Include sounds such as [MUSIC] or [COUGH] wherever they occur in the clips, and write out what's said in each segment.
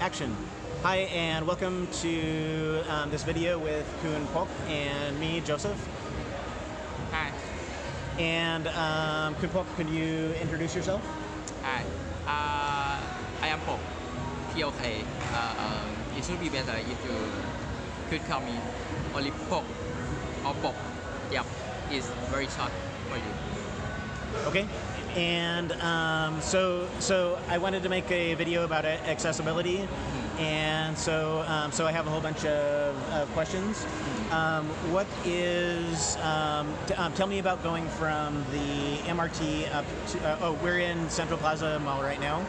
action. Hi, and welcome to um, this video with Khun Pok and me, Joseph. Hi. And um, Khun Pok, could you introduce yourself? Hi. Uh, I am Pok. P-O-K. Uh, um, it should be better if you could call me only Pok or Pok. Yep. It's very short for you. Okay. And um, so, so I wanted to make a video about accessibility. Mm-hmm. And so, um, so I have a whole bunch of, of questions. Um, what is, um, t- um, tell me about going from the MRT up to, uh, oh, we're in Central Plaza Mall right now.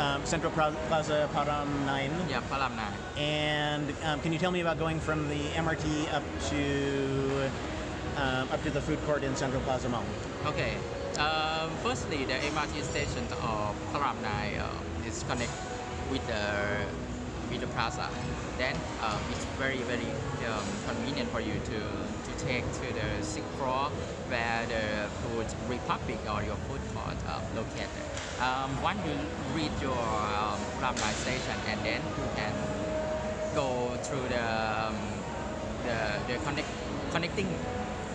Um, Central Plaza Param 9. Yeah, Param 9. And um, can you tell me about going from the MRT up to up to the food court in Central Plaza Mall? Okay. Uh um, firstly, the MRT station of Param Nai uh, is connected with the with the plaza. Then um, it's very very um, convenient for you to to take to the sixth floor where the Food Republic or your food court uh, located. Um, once you reach your um, Nai station, and then you can go through the um, the the connect, connecting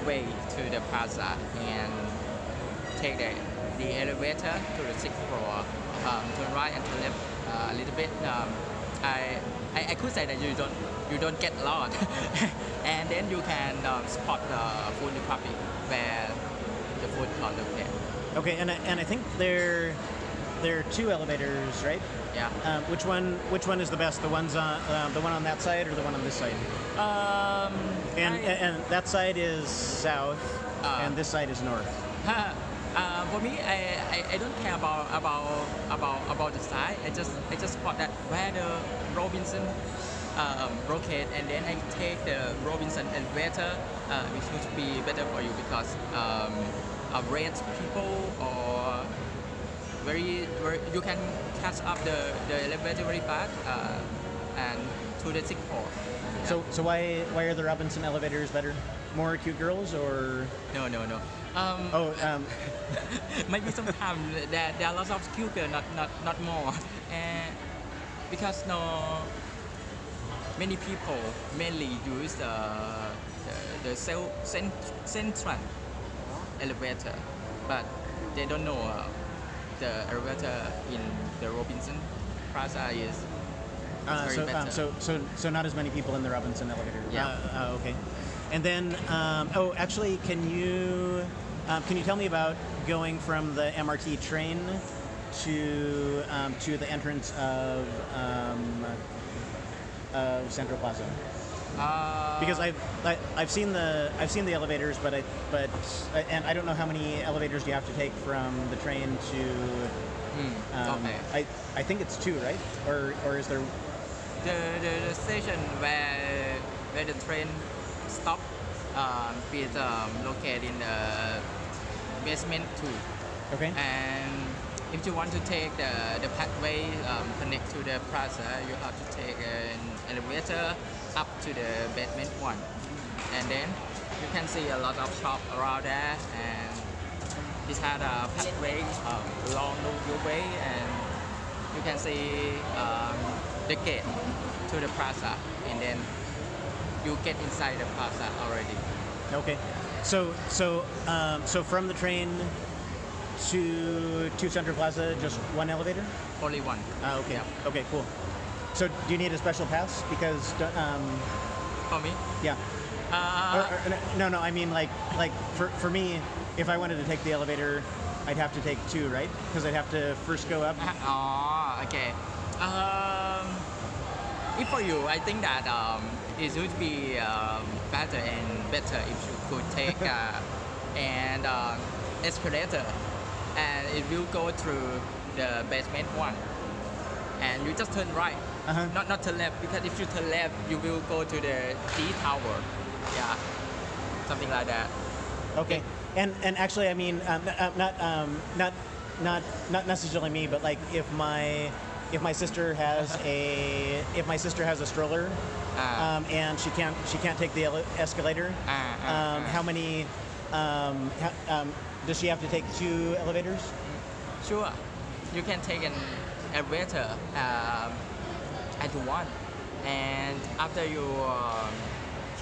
way to the plaza and take the, the elevator to the sixth floor, um, turn right and turn left uh, a little bit. Um, I, I I could say that you don't you don't get lost, [LAUGHS] and then you can um, spot the Food Republic where the food court located. Okay, and I, and I think there there are two elevators, right? Yeah. Um, which one which one is the best? The ones on uh, the one on that side or the one on this side? Um, And I- and that side is south, Uh. and this side is north. [LAUGHS] for me, I, I, I don't care about about about about the size. I just I just spot that where the Robinson um, rocket, and then I take the Robinson elevator, uh, which would be better for you because um, rent people or very, very you can catch up the, the elevator very fast uh, and to the sixth floor. Yeah. So so why why are the Robinson elevators better? More cute girls or no no no. Um, oh um, [LAUGHS] maybe sometimes there, there are lots of girl, not not not more, and because no many people mainly use the the, the cell, cent, central elevator, but they don't know uh, the elevator in the Robinson Plaza is uh, very so, um, so so so not as many people in the Robinson elevator. Yeah. Uh, uh, okay. And then um, oh actually can you um, can you tell me about going from the MRT train to um, to the entrance of um, of Central Plaza? uh, Because I've I, I've seen the I've seen the elevators, but I but and I don't know how many elevators you have to take from the train to. hmm, Um, okay. I I think it's two, right? Or or is there? the, the, the station where where the train stop um, is um, located in the basement two. Okay. And if you want to take the, the pathway um, connect to the plaza, you have to take an elevator up to the basement one. And then you can see a lot of shop around there and it had a pathway um, along your way and you can see um, the gate to the plaza and then you get inside the plaza already. Okay. So so um, so from the train to to Central Plaza, just one elevator? Only one. Ah, okay. Yeah. Okay. Cool. So do you need a special pass? Because um, For me, yeah. uh, Or- or- no, no. I mean like like for for me, if I wanted to take the elevator, I'd have to take two, right? Because I'd have to first go up. oh, okay. Um, if for you, I think that um, it would be um, better and better if you could take [LAUGHS] uh, an um, escalator, and it will go through the basement one, and you just turn right, Uh-huh. not not turn left because if you turn left, you will go to the T tower, yeah, something like that. Okay. And and actually, I mean, um, uh, not um, not not not necessarily me, but like if my if my sister has a if my sister has a stroller, Ah. um, and she can't she can't take the escalator, Ah, ah, um, how many um, how, um, does she have to take two elevators? Sure, you can take an elevator. Um, at one, and after you um,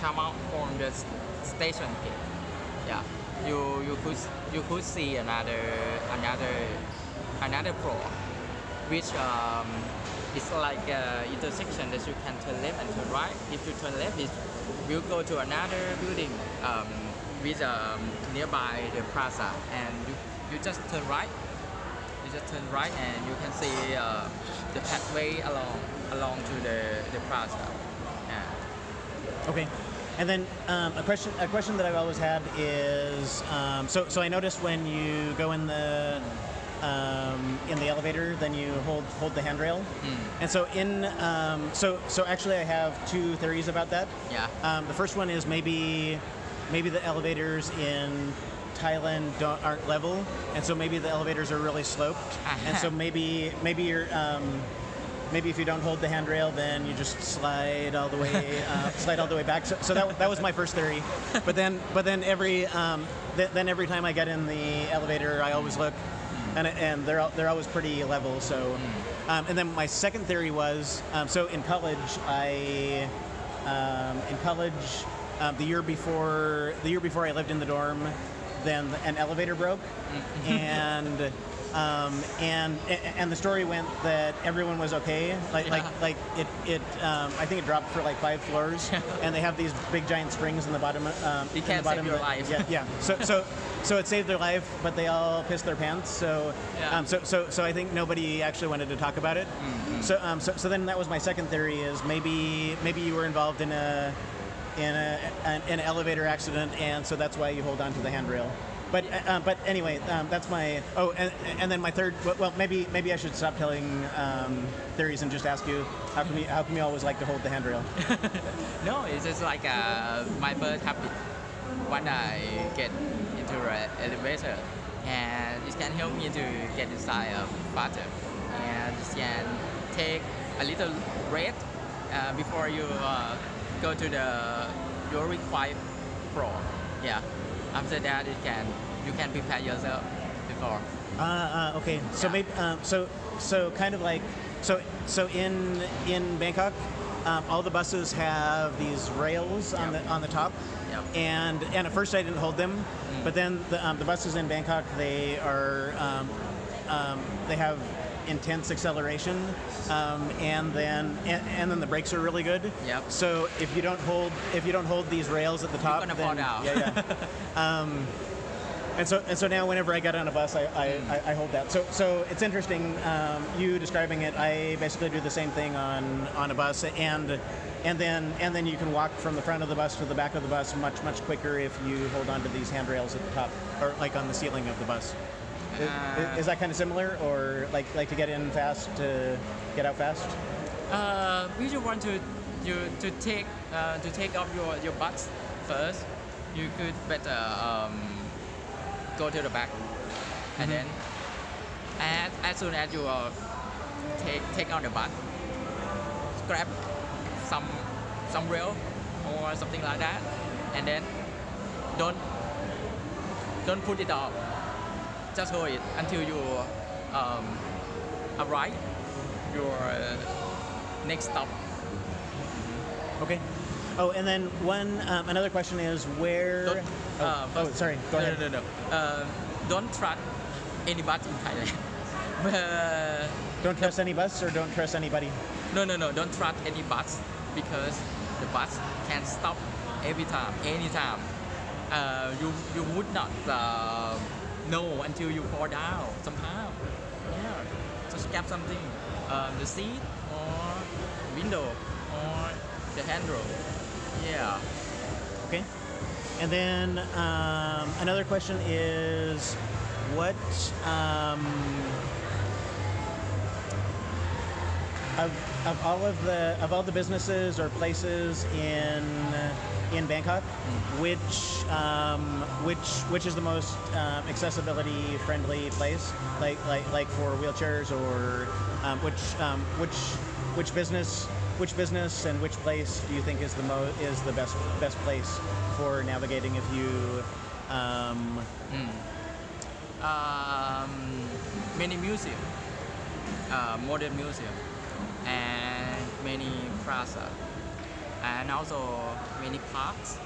come out from the station yeah, you you could you could see another another another floor, which um, is like a intersection that you can turn left and turn right. If you turn left, it will go to another building um, with um, nearby the plaza, and you, you just turn right. You just turn right, and you can see uh, the pathway along along to the the plaza. Yeah. Okay. And then um, a question a question that I've always had is um, so so I noticed when you go in the um, in the elevator, then you hold hold the handrail. And so in um, so so actually I have two theories about that. Yeah. Um, the first one is maybe maybe the elevators in Thailand don't, aren't level, and so maybe the elevators are really sloped, and so maybe maybe you're um, maybe if you don't hold the handrail, then you just slide all the way uh, [LAUGHS] slide all the way back. So, so that, that was my first theory, but then but then every um, th- then every time I get in the elevator, I always look. And, and they're they're always pretty level. So, um, and then my second theory was um, so in college I um, in college um, the year before the year before I lived in the dorm, then an elevator broke, and um, and and the story went that everyone was okay. Like like Yeah. like it it um, I think it dropped for like five floors, [LAUGHS] and they have these big giant springs in the bottom. Um, It in can the bottom save your life. Yeah, yeah. [LAUGHS] So so so it saved their life, but they all pissed their pants. So Yeah. um, so so so I think nobody actually wanted to talk about it. So um, so so then that was my second theory is maybe maybe you were involved in a in a an, an elevator accident, and so that's why you hold on to the handrail. But uh, but anyway, um, that's my oh, and, and then my third. Well, maybe maybe I should stop telling um, theories and just ask you how come you how come you always like to hold the handrail? [LAUGHS] No, it's just like uh, my first habit when I get into an elevator, and it can help me to get inside uh, faster, and it can take a little rest uh, before you uh, go to the your required floor. Yeah. After that, it can you can prepare yourself before. Uh, uh, okay, so Yeah. maybe um, so so kind of like so so in in Bangkok, um, all the buses have these rails on Yep. the on the top, Yep. and and at first I didn't hold them, but then the, um, the buses in Bangkok they are um, um, they have intense acceleration, um, and then and, and then the brakes are really good. Yep. So if you don't hold if you don't hold these rails at the top, gonna then, fall down. Yeah, yeah. [LAUGHS] um, and so and so now whenever I get on a bus, I, I, I, I hold that. So so it's interesting. Um, you describing it, I basically do the same thing on on a bus, and and then and then you can walk from the front of the bus to the back of the bus much much quicker if you hold on to these handrails at the top or like on the ceiling of the bus. Is, Uh, is that kind of similar, or like like to get in fast to get out fast? Uh, if you want to you to take uh, to take off your your butt first, you could better um, go to the back, and then as, as soon as you uh, take take out the butt, grab some some rail or something like that, and then don't don't put it off. Just hold it until you um, arrive your uh, next stop. Okay. Oh, and then one um, another question is where. Don't, oh, uh, oh, first- sorry. Go no, ahead. No, no, no. Uh, don't trust any bus in Thailand. [LAUGHS] Uh, Don't trust any bus or don't trust anybody. no, no, no. Don't trust any bus because the bus can stop every time, anytime. Uh, you you would not uh, know until you fall down somehow. Yeah. Just grab something, um, the seat or window or the handle. Yeah. Okay. And then um, another question is, what um, of, of all of the of all the businesses or places in in Bangkok, which um, which which is the most um, accessibility friendly place, like like like for wheelchairs or um, which um, which which business which business and which place do you think is the mo- is the best best place for navigating if you um, um, many museum, uh, modern museum, and many plaza and also many parks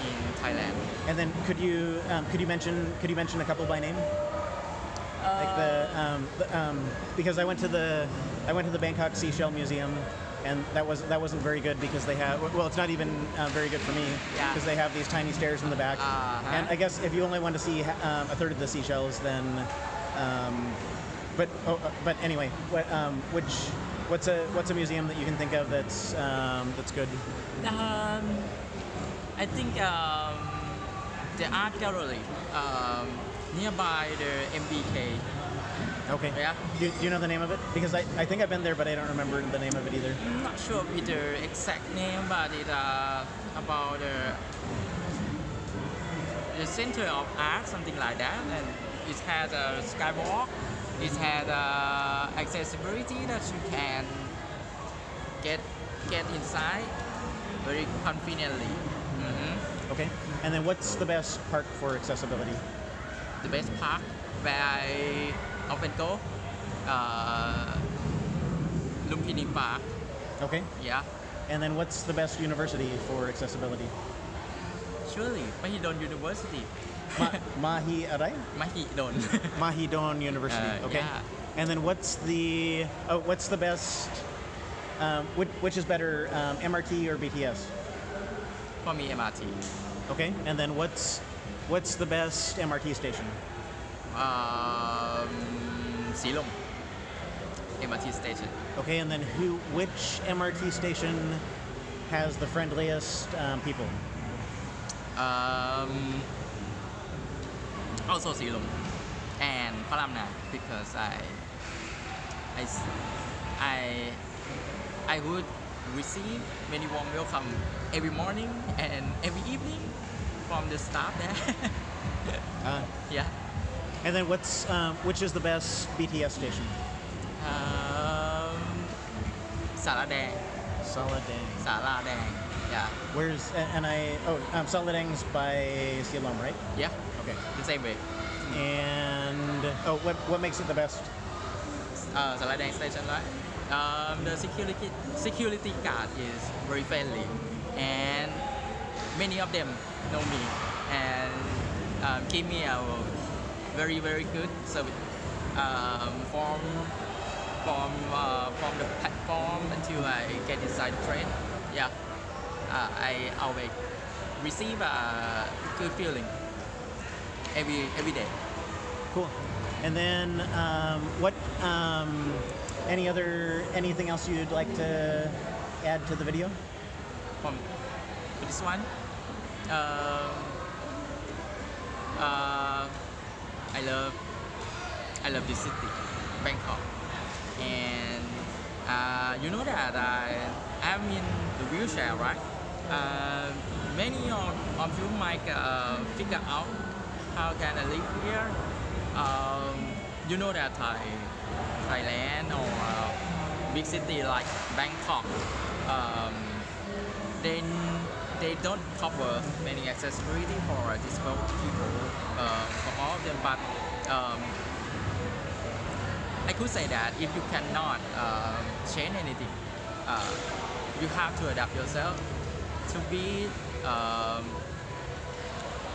in Thailand. And then could you um, could you mention could you mention a couple by name? like the, um, the um, because I went to the I went to the Bangkok Seashell Museum, and that was that wasn't very good because they have well, it's not even uh, very good for me Yeah. because they have these tiny stairs in the back. Uh-huh. And I guess if you only want to see um, a third of the seashells, then, um, but oh, uh, but anyway, what um, which what's a what's a museum that you can think of that's um, that's good? Um, I think um, the art gallery um, nearby the MBK. Okay. Yeah. Do, do you know the name of it? Because I, I think I've been there, but I don't remember the name of it either. I'm not sure with the exact name, but it's uh, about the, the center of art, something like that. And it has a skywalk. It has uh, accessibility that you can get get inside very conveniently. Mhm. Okay. And then what's the best park for accessibility? The best park where I often go, uh, Lumpini Park. Okay. Yeah, And then what's the best university for accessibility? surely Mahidol University. Ma- Mahi Arai? Mahidol. [LAUGHS] Mahidol University. Uh, okay. yeah. And then what's the oh, what's the best? Um, which, which is better, um, MRT or BTS? For me, MRT. Okay. And then what's what's the best MRT station? Um, Silom. MRT station. Okay. And then who? Which MRT station has the friendliest um, people? Um, also Silom. And Palamna because I, I, I would receive many warm welcome every morning and every evening from the staff there. [LAUGHS] Uh, yeah. and then what's um, which is the best BTS station? Um, Sala Daeng. Saladaeng. Yeah. Where's and I oh um, Saladaeng's by Silom, right? Yeah. Okay. The same way. And oh, what what makes it the best? Uh, Sala Daeng station, right? Um, the security security guard is very friendly, and many of them know me and um, give me a very very good service um, from from uh, from the platform until I get inside the train. Yeah, uh, I always receive a good feeling every every day. Cool. And then um, what? Um, any other anything else you'd like to add to the video? from this one. Um, uh, I love I love this city, Bangkok, and uh, you know that I am in the wheelchair, right? Uh, many of, of you might uh, figure out how can I live here. Um, you know that Thai, Thailand or uh, big city like Bangkok, um, then they don't cover many accessibility for disabled people uh, for all of them but um, I could say that if you cannot um, change anything uh, you have to adapt yourself to be um,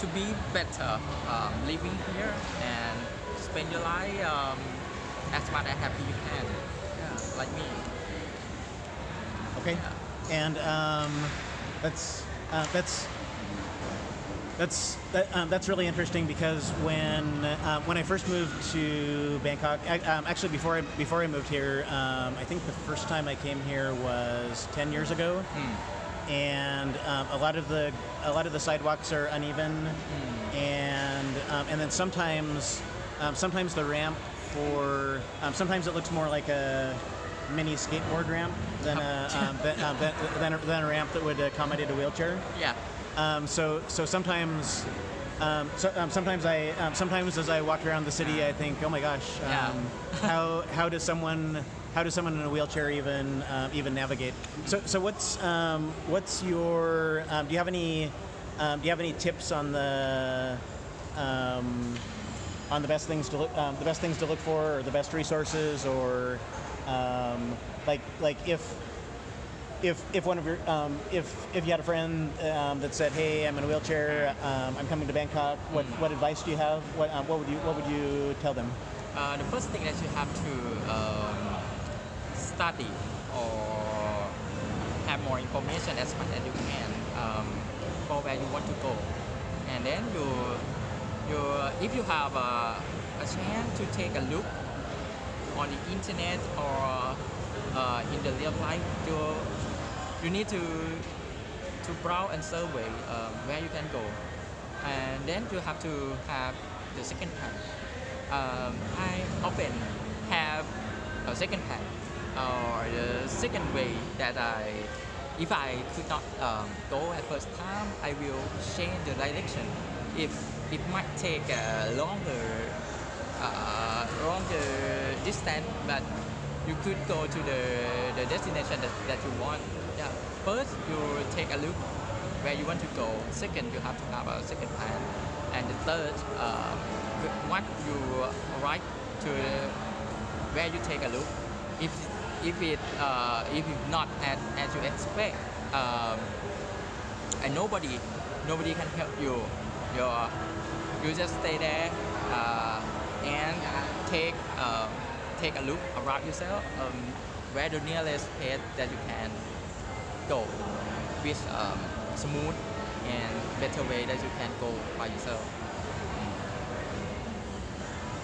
to be better um, living here and spend your life um, as much as happy you can yeah, like me. Okay. And um, that's uh, that's that's that, um, that's really interesting because when uh, when I first moved to Bangkok, I, um, actually before I before I moved here, um, I think the first time I came here was ten years ago, and um, a lot of the a lot of the sidewalks are uneven, and um, and then sometimes um, sometimes the ramp for um, sometimes it looks more like a mini skateboard ramp than a [LAUGHS] um, than, um, than, than, a, than a ramp that would accommodate a wheelchair. yeah Um, so so sometimes. Um, so, um, sometimes I um, sometimes as I walk around the city, I think, oh my gosh, um, Yeah. [LAUGHS] how how does someone how does someone in a wheelchair even um, even navigate? So so what's um, what's your um, do you have any um, do you have any tips on the um, on the best things to look um, the best things to look for or the best resources or um, like like if if if one of your um, if if you had a friend um, that said, "Hey, I'm in a wheelchair. Um, I'm coming to Bangkok. What what advice do you have? What what would you what would you tell them?" Uh, the first thing that you have to um, study or have more information as much as you can um, for where you want to go, and then you you if you have a, a chance to take a look on the internet or uh, in the real life, you you need to to browse and survey um, where you can go, and then you have to have the second plan. Um, I often have a second plan or the second way that I, if I could not um, go at first time, I will change the direction. If it might take a longer, uh, longer distance, but you could go to the, the destination that, that you want. Yeah. First, you take a look where you want to go. Second, you have to have a second plan. And the third, uh, once you arrive to where you take a look, if if it uh, if it's not as, as you expect, um, and nobody nobody can help you, you you just stay there uh, and take uh, take a look around yourself um, where the nearest place that you can go with um, smooth and better way that you can go by yourself.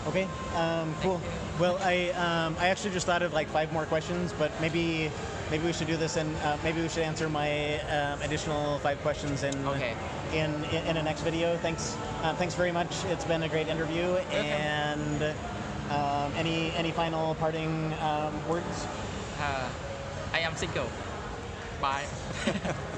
Okay, um, cool. Well, I um, I actually just thought of like five more questions, but maybe maybe we should do this and uh, maybe we should answer my um, additional five questions in Okay. in, in in a next video. Thanks, uh, thanks very much. It's been a great interview. And um, any any final parting um, words? Uh, I am single. Bye. [LAUGHS]